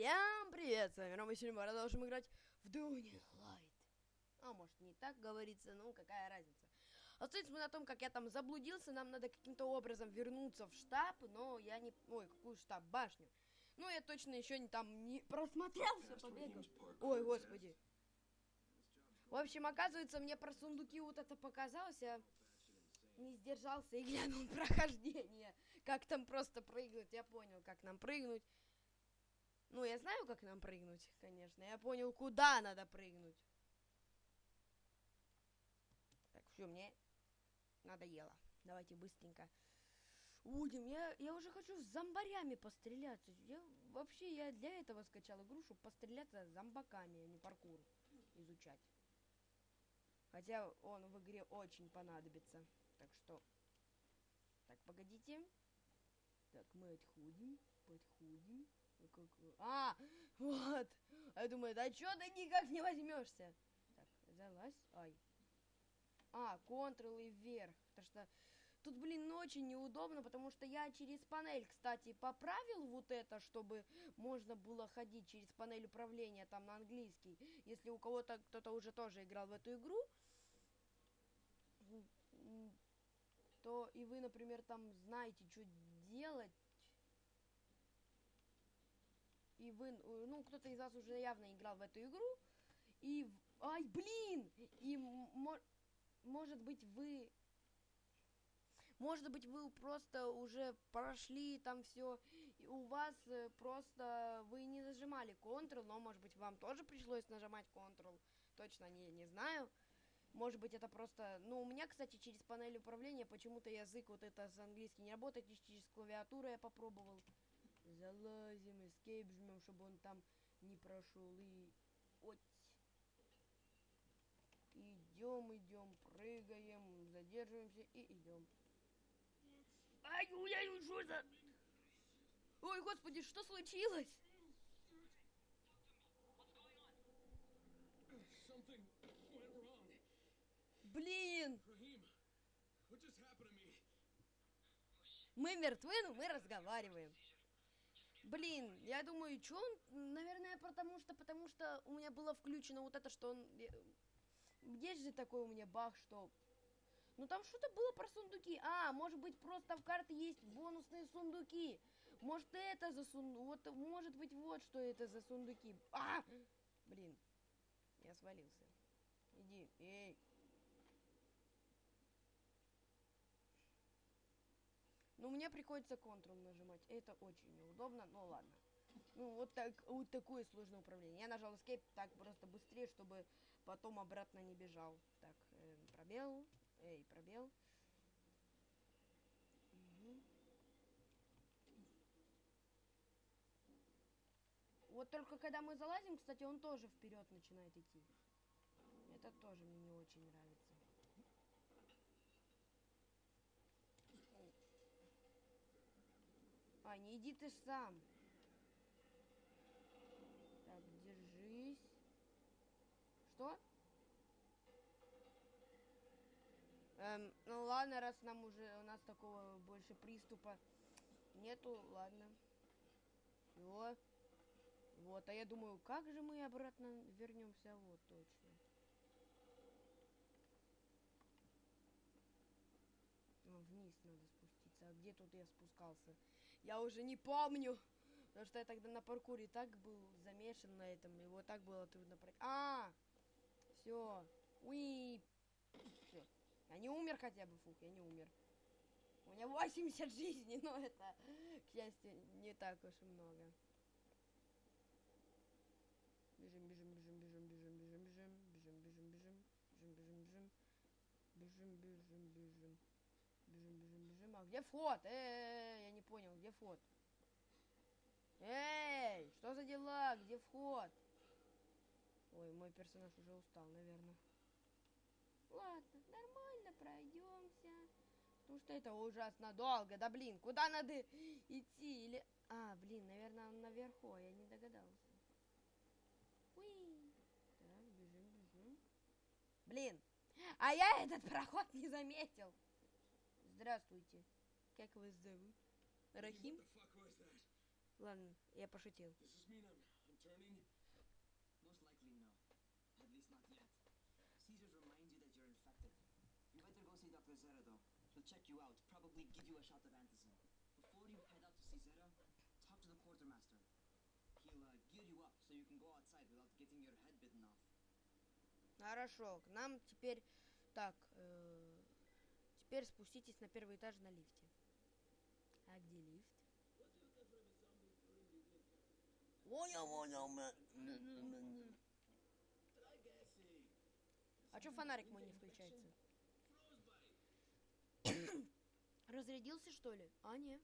Всем привет, с вами Рома, сегодня мы продолжим играть в Dying Light. А может не так говорится, ну какая разница. Остается мы на том, как я там заблудился, нам надо каким-то образом вернуться в штаб, но я не... Ой, какую штаб? Башню. Ну, я точно еще не там не просмотрелся, побегал. Ой, господи. В общем, оказывается, мне про сундуки вот это показалось, я не сдержался и глянул прохождение. Как там просто прыгнуть, я понял, как нам прыгнуть. Ну, я знаю, как нам прыгнуть, конечно. Я понял, куда надо прыгнуть. Так, все, мне надоело. Давайте быстренько. Будем. Я, я уже хочу с зомбарями постреляться. Я, вообще, я для этого скачал игру, чтобы постреляться с зомбаками, а не паркур изучать. Хотя он в игре очень понадобится. Так что... Так, погодите. Так, мы отходим, подходим. Как... А, вот. А я думаю, да что ты никак не возьмешься? Так, залазь. Ай. А, Ctrl и вверх. Потому что тут, блин, очень неудобно, потому что я через панель, кстати, поправил вот это, чтобы можно было ходить через панель управления там на английский. Если у кого-то кто-то уже тоже играл в эту игру, то и вы, например, там знаете, что делать, и вы, ну, кто-то из вас уже явно играл в эту игру, и, ай, блин, и, мо, может быть, вы, может быть, вы просто уже прошли там все, и у вас э, просто, вы не зажимали Ctrl, но, может быть, вам тоже пришлось нажимать Ctrl, точно не, не знаю, может быть, это просто... Ну, у меня, кстати, через панель управления почему-то язык вот это с английский не работает, через клавиатуру я попробовал. Залазим, escape жмем, чтобы он там не прошел. И... Вот. Идем, идем, прыгаем, задерживаемся и идем. Ай, ой, что за... Ой, господи, что случилось? Блин! Мы мертвы, но мы разговариваем. Блин, я думаю, что он, наверное, потому что, потому что у меня было включено вот это, что он... Есть же такой у меня баг, что... Ну там что-то было про сундуки. А, может быть, просто в карте есть бонусные сундуки. Может, это за сундук... Вот, может быть, вот что это за сундуки. А! Блин, я свалился. Иди, эй. Ну, мне приходится Ctrl нажимать. Это очень неудобно, но ладно. Ну, вот, так, вот такое сложное управление. Я нажал Escape так просто быстрее, чтобы потом обратно не бежал. Так, э, пробел. Эй, пробел. Угу. Вот только когда мы залазим, кстати, он тоже вперед начинает идти. Это тоже мне не очень нравится. Не иди ты сам. Так, держись. Что? Эм, ну ладно, раз нам уже, у нас такого больше приступа нету, ладно. Все. Вот, а я думаю, как же мы обратно вернемся? Вот, точно. Вниз надо спуститься. А где тут я спускался? Я уже не помню. Потому что я тогда на паркуре так был замешан на этом. Вот так было трудно пройти. А! Все. Уи! Все. Я не умер хотя бы, фух, я не умер. У меня 80 жизней, но это, к счастью, не так уж и много. Бежим, бежим, бежим, бежим, бежим, бежим, бежим, бежим, бежим, бежим, бежим, бежим, бежим, бежим, бежим. Бежим, А где вход? Эй, я не понял, где вход? Эй, что за дела? Где вход? Ой, мой персонаж уже устал, наверное. Ладно, нормально, пройдемся. Потому что это ужасно долго. Да блин, куда надо идти? Или... А, блин, наверное, он наверху, а я не догадался. Уи. Так, бежим, бежим. Блин, а я этот проход не заметил. Здравствуйте. Как вас зовут? Рахим? Ладно, я пошутил. Does this mean I'm, I'm turning? Most likely no. At least not yet. Caesars reminds you that you're infected. You better go see Dr. Zera though. He'll check you out, probably give you a shot of antizin. Before you head out to see Zera, talk to the quartermaster. He'll uh, gear you up so you can go outside without getting your head bitten off. Хорошо, к нам теперь... Так, э, теперь спуститесь на первый этаж на лифте. А где лифт? Понял, понял. А чё фонарик мой не включается? Разрядился, что ли? А, не.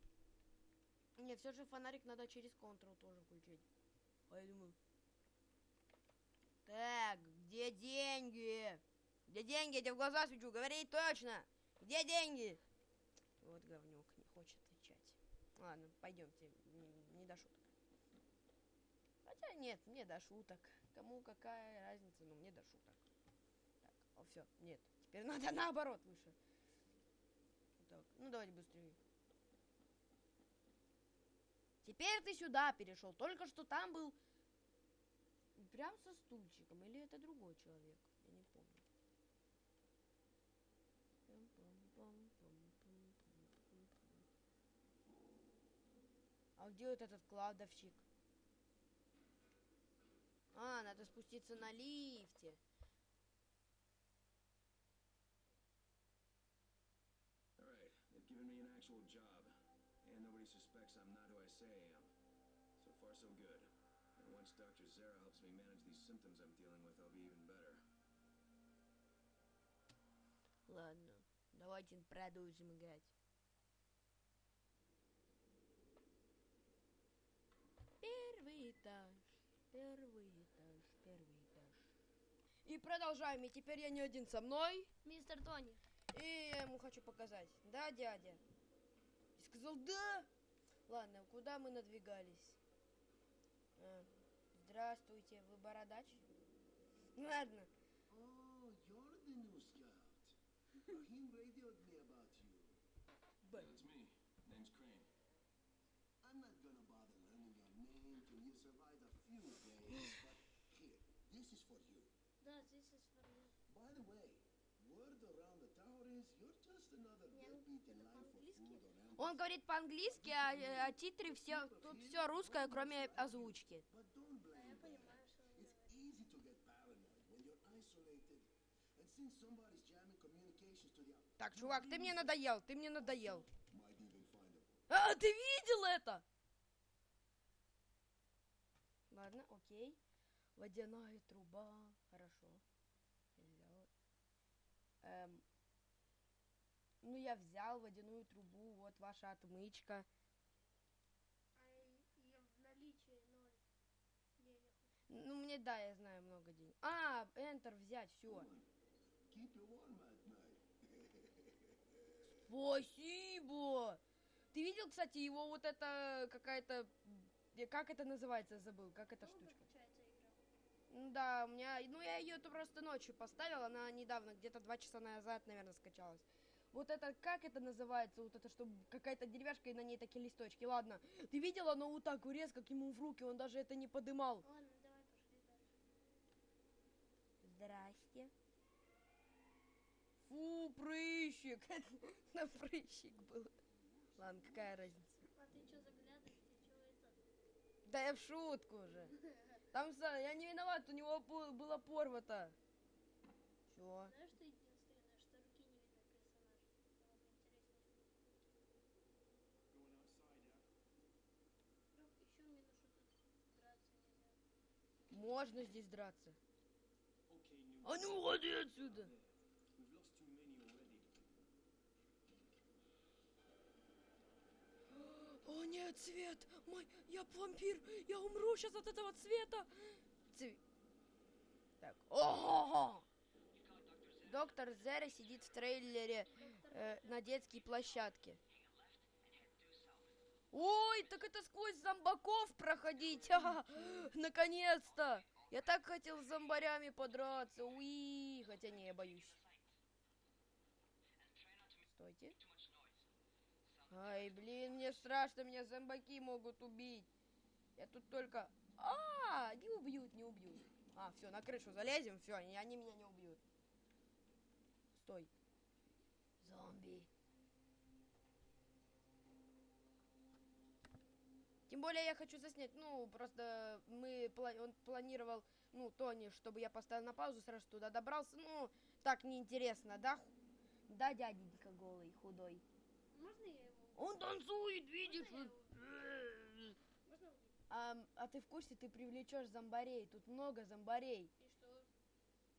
Не, все же фонарик надо через Ctrl тоже включить. А я думаю... Так, где деньги? Где деньги? Я тебе в глаза свечу, говори точно. Где деньги? Вот говнюк, не хочет отвечать. Ладно, пойдемте, не, не до шуток. Хотя нет, мне до шуток. Кому какая разница, но мне до шуток. Так, о, все, нет. Теперь надо наоборот выше. Так, ну давайте быстрее. Теперь ты сюда перешел. Только что там был прям со стульчиком. Или это другой человек? Я не помню. Пам-пам-пам-пам-пам-пам-пам. А где вот этот кладовщик? А, надо спуститься на лифте. Alright, they've given me an actual job. And nobody suspects I'm not who I say I am. So far, so good. And once Dr. Zara helps me manage these symptoms I'm dealing with, I'll be even better. Ладно, давайте продолжим играть. Первый этаж, первый этаж, первый этаж. И продолжаем, и теперь я не один со мной. Мистер Тони. И я ему хочу показать. Да, дядя? И сказал, да. Ладно, куда мы надвигались? А, здравствуйте, вы бородач? Ладно. Oh, you're the new scout. Rahim me about you. That's me. Name's Crane. I'm not gonna bother learning your name till you survive a few days, but here, this is for you. Да, здесь is for me. By the way, word around the tower is you're just another food or empathy. Он говорит по-английски, а, э, а титры все, тут все русское, кроме озвучки. But don't Да, blame я them. понимаю, что он It's говорит. easy to get paranoid when you're isolated. And since somebody's jamming communications to the out- Так, чувак, ты мне надоел, ты мне надоел. might even find a А, ты видел это? Ладно, окей. Водяная труба. Хорошо. Взял. Эм, ну, я взял водяную трубу. Вот ваша отмычка. А ее в наличии ноль денег. Ну, мне, да, я знаю много денег. А, Enter взять, все. Спасибо! Ты видел, кстати, его вот это какая-то... Как это называется, забыл, как эта Долго штучка? Да, у меня, ну я ее просто ночью поставил, она недавно, где-то два часа назад, наверное, скачалась. Вот это, как это называется, вот это, что какая-то деревяшка и на ней такие листочки. Ладно, ты видел, оно вот так резко к ему в руки, он даже это не подымал. Ладно, давай пошли дальше. Здрасте. Фу, прыщик. На прыщик был. Ладно, какая разница. А ты что заглядываешь? Ты что это? Да я в шутку уже. Там, я не виноват, у него было порвато. Чё? Знаешь, что единственное, что руки не видно персонажа? Было бы интереснее. Going outside, yeah? Вдруг еще минус, что тут драться нельзя. Можно здесь драться. А ну уходи отсюда. О нет, цвет! Мой, я вампир! Я умру сейчас от этого цвета! Цве- Так, ого! Доктор Зера сидит в трейлере э, на детской площадке. Ой, так это сквозь зомбаков проходить! Ха, Наконец-то! Я так хотел с зомбарями подраться. Уи, хотя не, я боюсь. Стойте. Ай, блин, мне страшно, меня зомбаки могут убить. Я тут только... А, не убьют, не убьют. А, все, на крышу залезем, все, они, они меня не убьют. Стой. Зомби. Тем более я хочу заснять, ну, просто мы, он планировал, ну, Тони, чтобы я поставил на паузу, сразу туда добрался, ну, так неинтересно, да? Да, дяденька голый, худой. Можно я его? Он танцует, видишь? Можно я? А, а ты в курсе, ты привлечешь зомбарей, тут много зомбарей.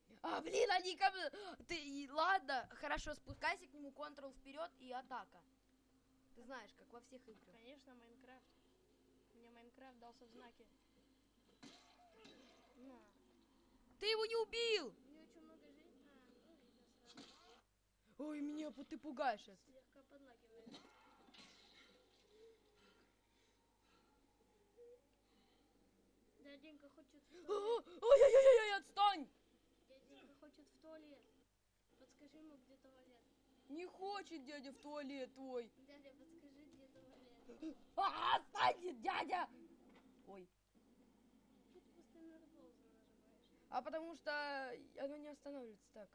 И что? А, блин, они ко мне... Ты, ладно, хорошо, спускайся к нему, контрол вперед и атака. Ты знаешь, как во всех играх. Конечно, Майнкрафт. Майнкрафт дался в знаке. На. Ты его не убил! У него очень много жизни. А, ну. Ой, меня ты пугаешь. Слегка подлагивает. Дяденька хочет в туалет. Ой-ой-ой, отстань! Дяденька хочет в туалет. Подскажи ему, где туалет. Не хочет дядя в туалет твой. Дядя, подскажи, где туалет. А, отстань, дядя! Ой, Тут постоянно паузу нажимаешь. а потому что оно не останавливается так.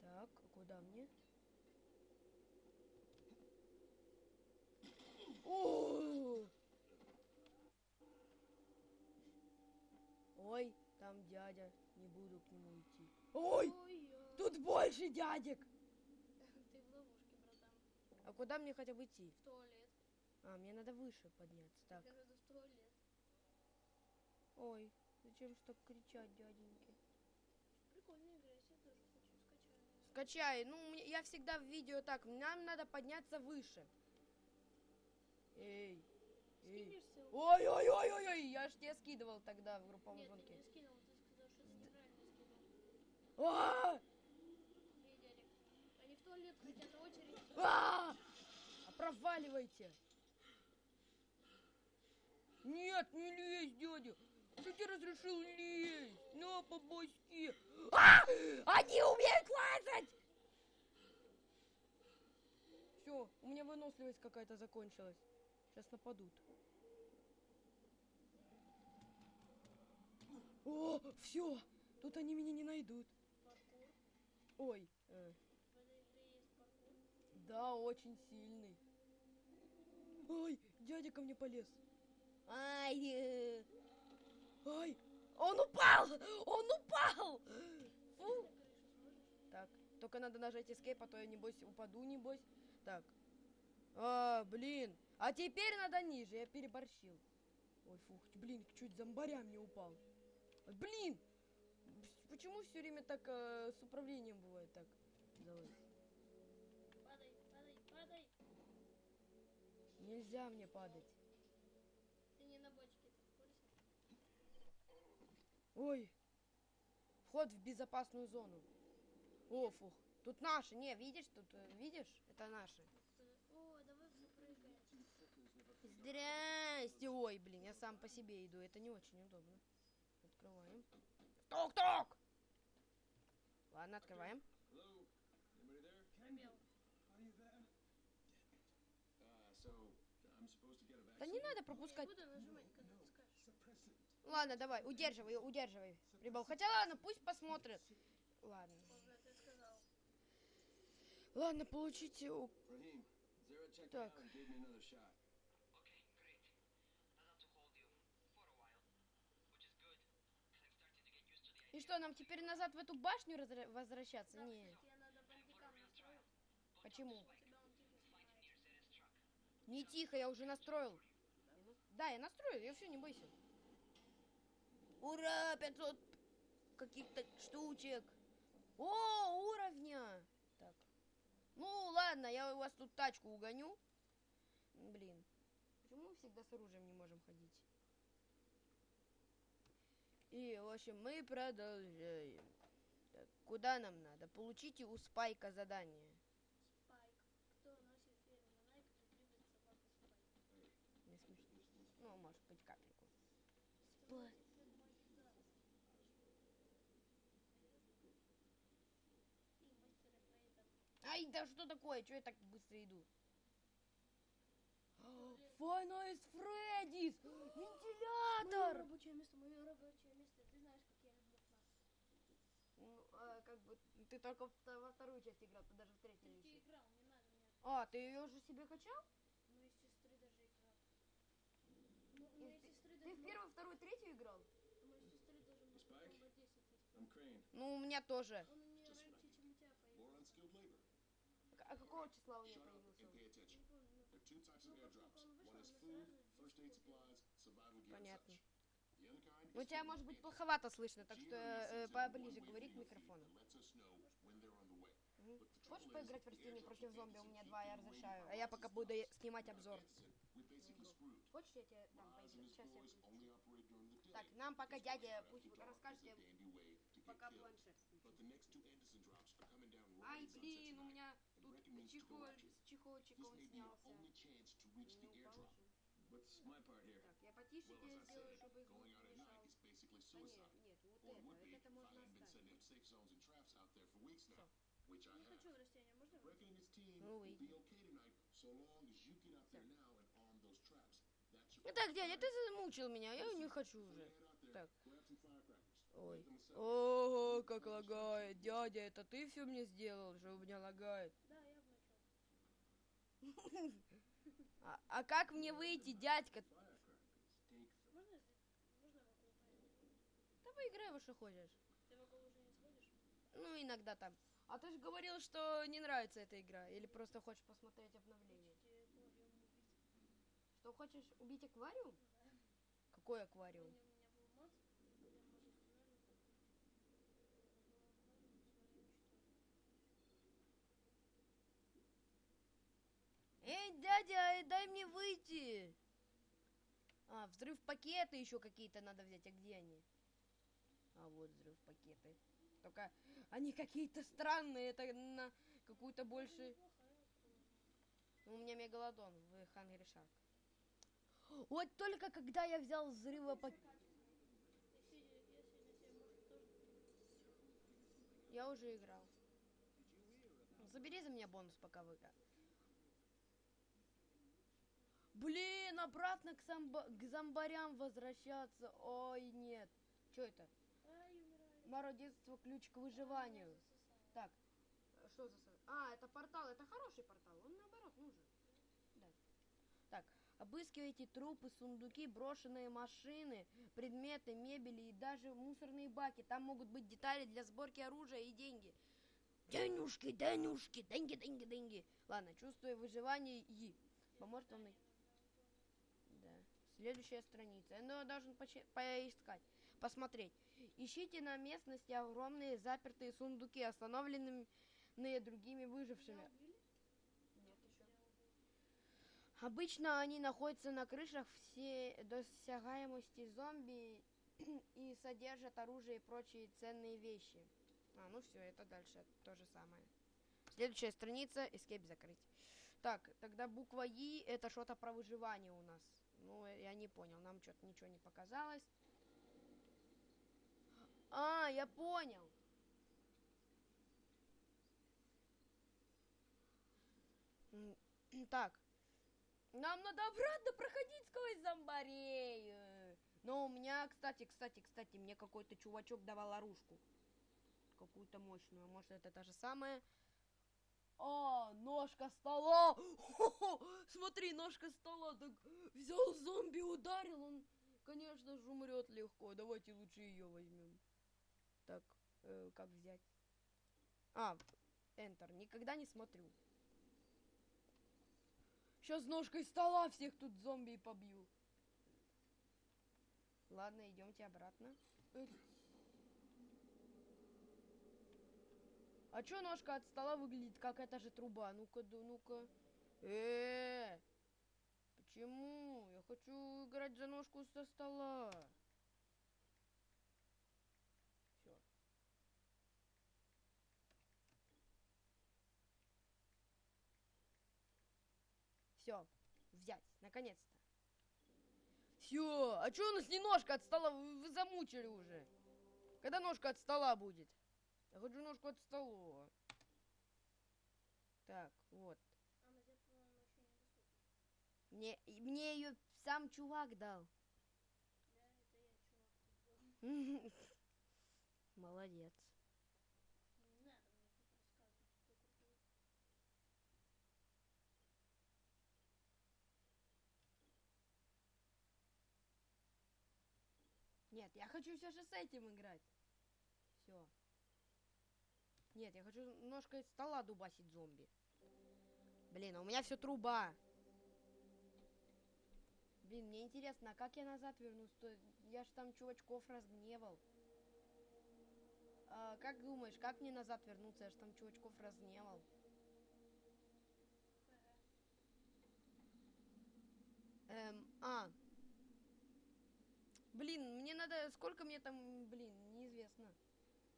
Так, а куда мне? О! Ой, там дядя, не буду к нему идти. Ой, тут больше дядек. Ты в ловушке, братан. А куда мне хотя бы идти? В туалет. А, мне надо выше подняться. Так. Я говорю, в туалет. Ой, зачем ж так кричать, дяденьки? Прикольная игра, я тоже хочу скачать. Скачай. Ну, мне- я всегда в видео так. Нам надо подняться выше. Эй. Эй. Скинешь ссылку? Ой, ой, ой, ой, ой, я ж тебе скидывал тогда в групповом Нет, ты звонке. не скинул, ты сказал, что ты неправильно скинул. А! Эй, дядя, они в туалет хотят, очередь. А! А проваливайте. Нет, не лезь, дядя. Кто тебе разрешил лезть? На, по башке. А! Они умеют лазать! Все, у меня выносливость какая-то закончилась. Сейчас нападут. О, все, тут они меня не найдут. Паркур. Ой, э, да, очень сильный. Ой, дядя ко мне полез. Ай, э, ай, он упал, он упал. Фу. Так, только надо нажать escape, а то я небось упаду, небось. Так. А, блин. А теперь надо ниже, я переборщил. Ой, фух, блин, чуть зомбарям не упал. Блин! Почему все время так э, с управлением бывает так? Давай. Нельзя мне падать. Ты не на бочке, ты в курсе? Ой. Вход в безопасную зону. О, фух. Тут наши. Не, видишь, тут, э, видишь? Это наши. О, давай запрыгаем. Здрасте. Ой, блин, я сам по себе иду. Это не очень удобно. Открываем. Ток-ток! Ладно, открываем. Hello? Anybody there? Пробел. Are you there? Uh, so, I'm supposed to get a vaccine? Да не надо пропускать. буду нажимать, когда ты скажешь. Suppressant. Ладно, давай, удерживай, удерживай. Прибыл. Хотя ладно, пусть посмотрят. Ладно. Ладно, получите... Так. И что, нам теперь назад в эту башню возвращаться? Да, Не. тебе надо бандикам настроить. Почему? Не тихо, я уже настроил. Да, я настроил, я все, не бойся. Ура, 500 каких-то штучек. О, уровня. Так. Ну, ладно, я у вас тут тачку угоню. Блин. Почему мы всегда с оружием не можем ходить? И, в общем, мы продолжаем. Так, куда нам надо? Получите у Спайка задание. Ай, да что такое? Че я так быстро иду? Five Nights Freddy's! Мое Вентилятор! рабочее место, мое рабочее место. Ты знаешь, как я люблю класс. Ну, а, как бы ты только в- во вторую часть играл, ты даже в третью не еще. играл, не надо мне. А, ты ее уже себе качал? У моей сестры даже играл. Ну, у моей ты- сестры Ты даже... в первую, вторую, третью играл? У моей сестры даже может Spike? комбо 10 есть. I'm Crane. Ну, у меня тоже. Он у нее Just раньше, right. чем у тебя появился. More unskilled labor. А какого числа у появился? ну, Ну, Понятно. Ну, тебя может быть плоховато слышно, так что э, поближе говори к микрофону. Хочешь поиграть в растение против зомби? У меня два, я разрешаю. А я пока буду снимать обзор. Хочешь, я тебе дам поиграть? Сейчас я включу. Так, нам пока дядя пусть расскажет, пока планшет Ай, блин, у меня чехол, он снялся. Ну. What's my part here? Так, я потише Well, тебе as I сделаю, said, чтобы going не out at мешал. night is basically Да нет, suicide. нет, вот Or would это, be это if можно I hadn't been оставить. setting up safe zones and traps out there for weeks now, which I Не have. хочу растения, можно? Brecken and his team Ну, will и- be okay tonight, so long as you get out there now and arm those traps. That's your Итак, дядя, ты замучил меня, я не хочу уже. Так. Ой. Ого, как лагает. Дядя, это ты все мне сделал, что у меня лагает? А, а как мне выйти, дядька? Да поиграй во что хочешь. Ты вокруг уже не? Ну, иногда там. А ты же говорил, что не нравится эта игра. Или просто хочешь посмотреть обновление. Что, хочешь убить аквариум? Какой аквариум? Помню, у меня был мод, где можно сценарий закрыть. Был аквариум, смотри, что Эй, дядя, э, дай мне выйти. А, взрыв пакеты еще какие-то надо взять. А где они? А вот взрыв пакеты. Только они какие-то странные. Это на какую-то больше... У меня мегалодон в Hungry Shark. Вот только когда я взял может тоже Я уже играл. Забери за меня бонус, пока вы... Блин, обратно к, самбо... к зомбарям возвращаться. Ой, нет. Что это? Маро детство ключ к выживанию. Так, что за... А, это портал. Это хороший портал. Он наоборот нужен. Да. Так, обыскивайте трупы, сундуки, брошенные машины, предметы, мебели и даже мусорные баки. Там могут быть детали для сборки оружия и деньги. Денюшки, денюшки, деньги, деньги, деньги. Ладно, чувствую выживание и поможет вам найти. Следующая страница. Ну, должен поискать, посмотреть. Ищите на местности огромные запертые сундуки, остановленные другими выжившими. Обычно они находятся на крышах все досягаемости зомби и содержат оружие и прочие ценные вещи. А, ну все, это дальше то же самое. Следующая страница, escape закрыть. Так, тогда буква И это что-то про выживание у нас. Ну, э, я не понял, нам что-то ничего не показалось. А, я понял. Так. Нам надо обратно проходить сквозь зомбарей. Но у меня, кстати, кстати, кстати, мне какой-то чувачок давал оружку. Какую-то мощную. Может, это та же самая? А, ножка стола. Хо-хо, Смотри, ножка стола. Так взял зомби, ударил. Он, конечно же, умрет легко. Давайте лучше ее возьмем. Так, э, как взять? А, Enter. Никогда не смотрю. Сейчас ножкой стола всех тут зомби побью. Ладно, идемте обратно. А чё ножка от стола выглядит как эта же труба? Ну-ка, да, ну-ка. Э, почему? Я хочу играть за ножку со стола. Все. Все, взять, наконец-то. Все, а чё у нас не ножка от стола? Вы, вы замучили уже. Когда ножка от стола будет? Я хочу ножку от стола. Вот. А недоступна. Мне, мне ее сам чувак дал. Да, это я, чувак. Молодец. Нет, я хочу все же с этим играть. Все. Нет, я хочу ножкой стола дубасить зомби. Блин, а у меня все труба. Блин, мне интересно, а как я назад вернусь? То я ж там чувачков разгневал. А, как думаешь, как мне назад вернуться? Я ж там чувачков разгневал. Эм, а. Блин, мне надо... Сколько мне там... Блин, неизвестно.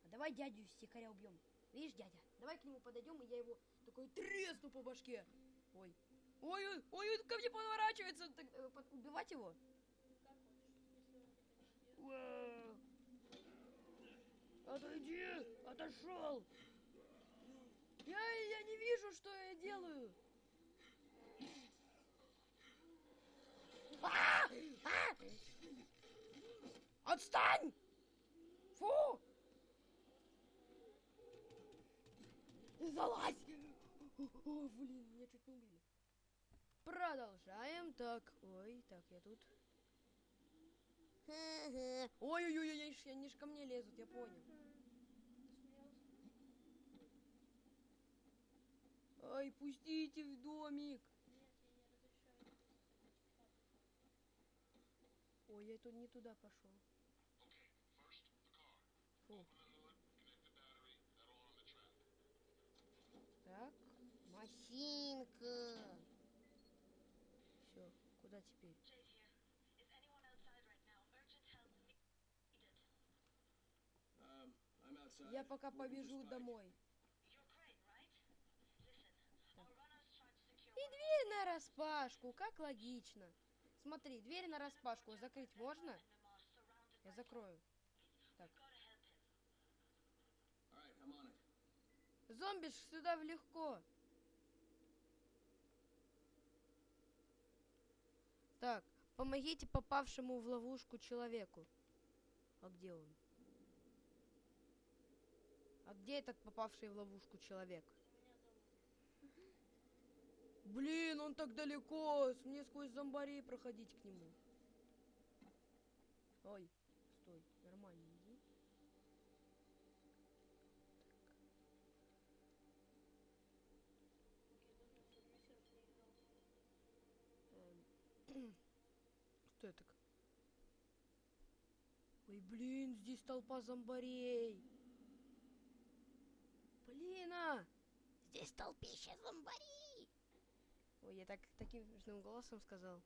А давай дядю стихаря убьем. Видишь, дядя? Давай к нему подойдем, и я его такой тресну по башке. Ой. Ой, ой, ой, он ко мне поворачивается. Так, э, под- убивать его? Как хочешь. Отойди! Отошел! Я, я не вижу, что я делаю. А! А! Отстань! Фу! Залазь! О, блин, меня чуть не убили. Продолжаем. Так, ой, так, я тут. Ой-ой-ой, они ж- они ж ко мне лезут, я понял. Ай, пустите в домик. Ой, я тут не туда пошел. Фу. Так, машинка. Все, куда теперь? Я пока побежу домой. И дверь на распашку, как логично. Смотри, дверь на распашку закрыть можно? Я закрою. Так. All right, I'm on it. Зомби ж сюда в легко. Так, помогите попавшему в ловушку человеку. А где он? А где этот попавший в ловушку человек? Блин, он так далеко. Мне сквозь зомбарей проходить к нему. Ой, стой, нормально иди. Я давно в Фермисеров не играл. Эм, Что это? так? Ой, блин, здесь толпа зомбарей. Блин, а! Здесь толпища зомбарей. Ой, я так таким смешным голосом сказал.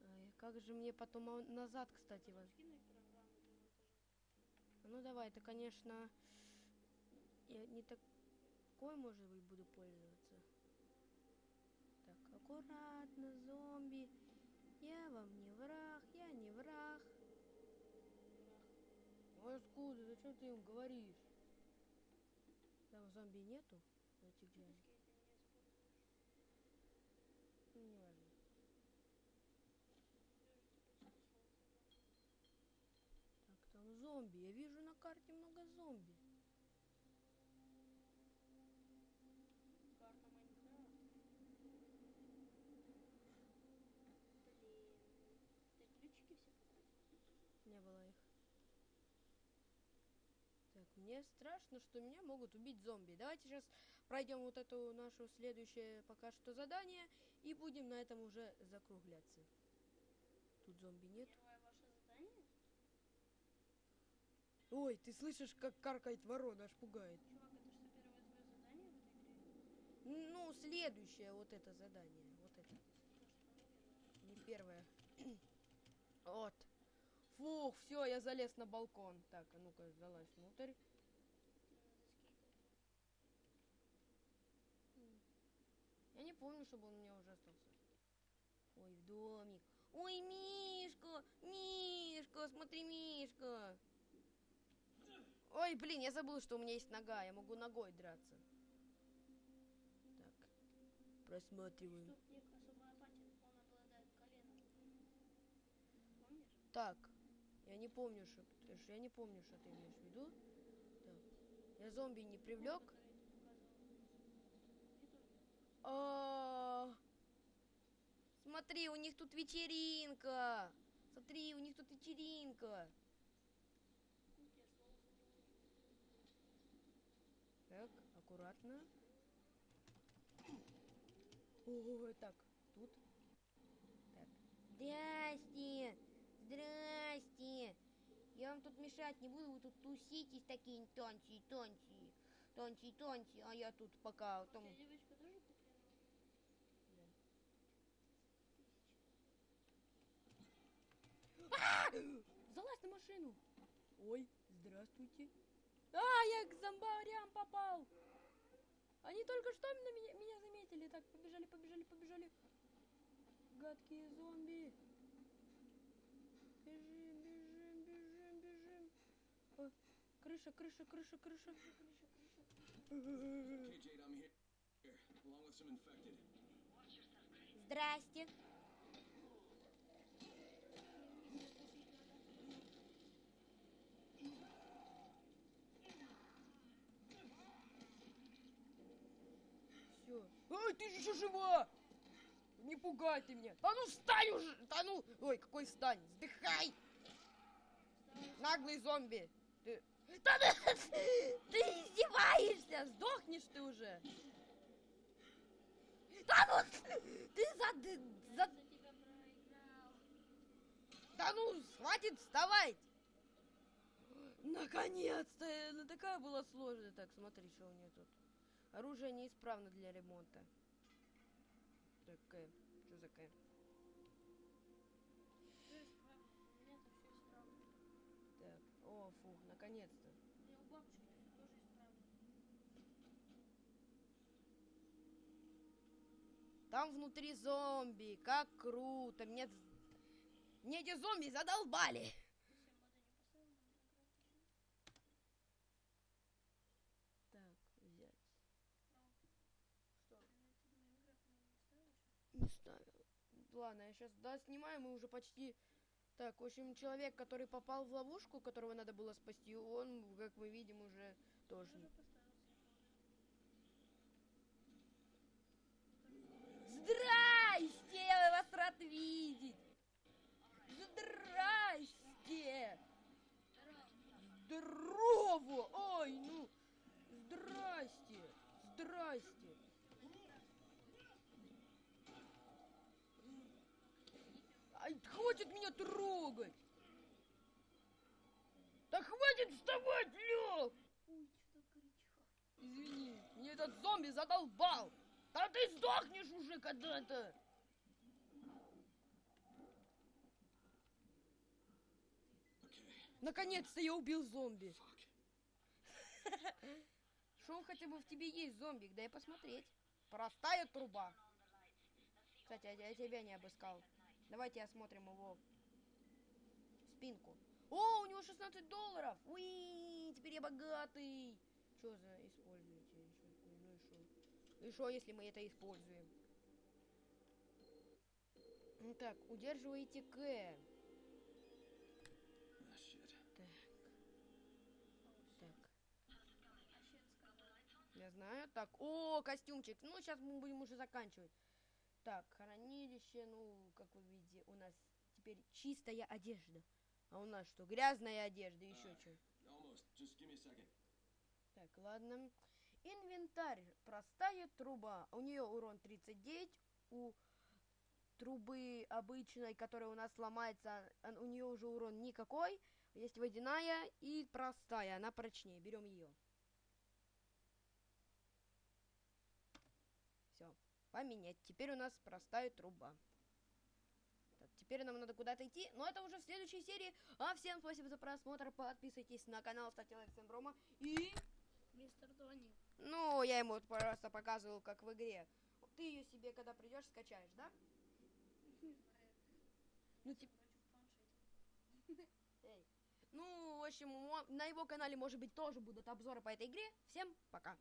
Ай, как же мне потом а, назад, кстати, монтажа. Ну давай, это, конечно, я не такой, может быть, буду пользоваться. Так, аккуратно, зомби. Я вам не враг, я не враг. Ой, откуда? Зачем ты им говоришь? Там зомби нету? Скейты не используешь. Ну, не важно. Так, там зомби. Я вижу на карте много зомби. Карта Майнкрафт. Блин. Ты ключики все потратил? Не было их. Так, мне страшно, что меня могут убить зомби. Давайте сейчас пройдем вот эту нашу следующее пока что задание и будем на этом уже закругляться. Тут зомби нет. Первое ваше задание? Ой, ты слышишь, как каркает ворона, аж пугает. Чувак, это что, первое твое задание в этой игре? Ну, следующее вот это задание. Вот это. Не первое. вот. Фух, все, я залез на балкон. Так, а ну-ка, залазь внутрь. Надо скейтер. Я не помню, чтобы он у меня уже остался. Ой, в домик. Ой, Мишка! Мишка! Смотри, Мишка! Ой, блин, я забыл, что у меня есть нога. Я могу ногой драться. Так. Просматриваем. Так. Я не помню, что... Я не помню, что ты имеешь в виду. Так. Я зомби не привлек. Который ты показывал. И тут А, Смотри, у них тут вечеринка. Смотри, у них тут вечеринка. Так, аккуратно. Ой, так, тут. Так. Здрасте! Здрасте! Я вам тут мешать не буду, вы тут туситесь такие тончи, тончи, тончи, тончи, а я тут пока там... Девочка тоже куплена? Залазь на машину! Ой, здравствуйте. А, я к зомбарям попал! Они только что на меня, меня заметили. Так, побежали, побежали, побежали. Гадкие зомби. Бежим, бежим, бежим, бежим. О, крыша, крыша, крыша, крыша. Some infected. Здрасте. Все. Ой, ты еще жива! Не пугай ты меня. Да ну встань уже! Да ну! Ой, какой встань! Сдыхай! Наглый зомби! Ты... Да ты, ты издеваешься! Сдохнешь ты уже! Да ну! Ты за... за... Да ну, хватит вставать! Наконец-то! Ну такая была сложная. Так, смотри, что у нее тут. Оружие неисправно для ремонта. Так, К. Что за К? Так, о, фух, наконец-то. У бабушки тоже исправно. Там внутри зомби, как круто. Мне, мне эти зомби задолбали. Ты себе моды не поставил, можно играть еще. Так, взять. Что? Ты думаю, играть моды не ставил еще? Не ставил. Ладно, я сейчас, да, снимаем, мы уже почти... Так, в общем, человек, который попал в ловушку, которого надо было спасти, он, как мы видим, уже тоже... Здрасте! Я вас рад видеть! Здрасте! Здорово! Ой, ну! Здрасте! Здрасте! Хватит меня трогать! Да хватит вставать, Лёв! Извини, мне этот зомби задолбал! Да ты сдохнешь уже когда-то! Наконец-то я убил зомби! Что хотя бы в тебе есть, зомбик? Дай посмотреть. Простая труба. Кстати, я, я тебя не обыскал. Давайте осмотрим его спинку. О, у него 16 долларов! Уи, теперь я богатый! Что за используете? Ещё? Ну и что? И что, если мы это используем? Ну Так, удерживаете К. Так. Так. Я знаю. Так, о, костюмчик. Ну, сейчас мы будем уже заканчивать. Так, хранилище, ну, как вы видите, у нас теперь чистая одежда. А у нас что, грязная одежда, еще А. что? Так, ладно. Инвентарь. Простая труба. У нее урон 39. У трубы обычной, которая у нас сломается, у нее уже урон никакой. Есть водяная и простая. Она прочнее. Берем ее. Все. Поменять. Теперь у нас простая труба. Так, теперь нам надо куда-то идти, но это уже в следующей серии. А всем спасибо за просмотр. Подписывайтесь на канал, ставьте лайк всем Брома. И Мистер Тони. ну, я ему просто показывал, как в игре. Ты ее себе, когда придешь, скачаешь, да? Ну, типа, эй. Ну, в общем, на его канале, может быть, тоже будут обзоры по этой игре. Всем пока.